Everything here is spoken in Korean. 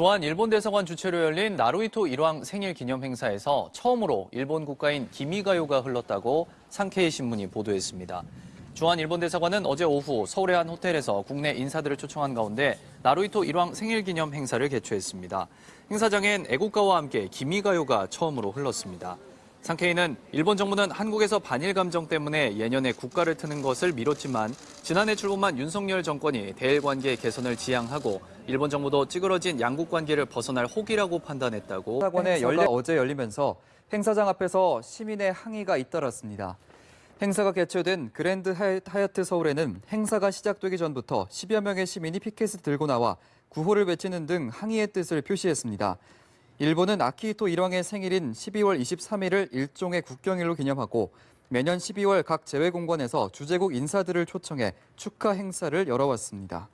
주한 일본 대사관 주최로 열린 나루히토 일왕 생일 기념 행사에서 처음으로 일본 국가인 기미가요가 흘렀다고 상케이 신문이 보도했습니다. 주한 일본 대사관은 어제 오후 서울의 한 호텔에서 국내 인사들을 초청한 가운데 나루히토 일왕 생일 기념 행사를 개최했습니다. 행사장엔 애국가와 함께 기미가요가 처음으로 흘렀습니다. 상케이는 일본 정부는 한국에서 반일 감정 때문에 예년에 국가를 트는 것을 미뤘지만 지난해 출범한 윤석열 정권이 대일 관계 개선을 지향하고 일본 정부도 찌그러진 양국 관계를 벗어날 혹이라고 판단했다고 행사가 열려 어제 열리면서 행사장 앞에서 시민의 항의가 잇따랐습니다. 행사가 개최된 그랜드 하얏- 하얏트 서울에는 행사가 시작되기 전부터 10여 명의 시민이 피켓을 들고 나와 구호를 외치는 등 항의의 뜻을 표시했습니다. 일본은 아키히토 일왕의 생일인 12월 23일을 일종의 국경일로 기념하고 매년 12월 각 재외공관에서 주재국 인사들을 초청해 축하 행사를 열어왔습니다.